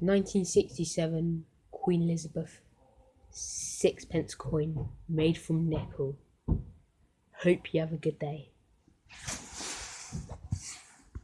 1967 Queen Elizabeth sixpence coin made from nickel. Hope you have a good day.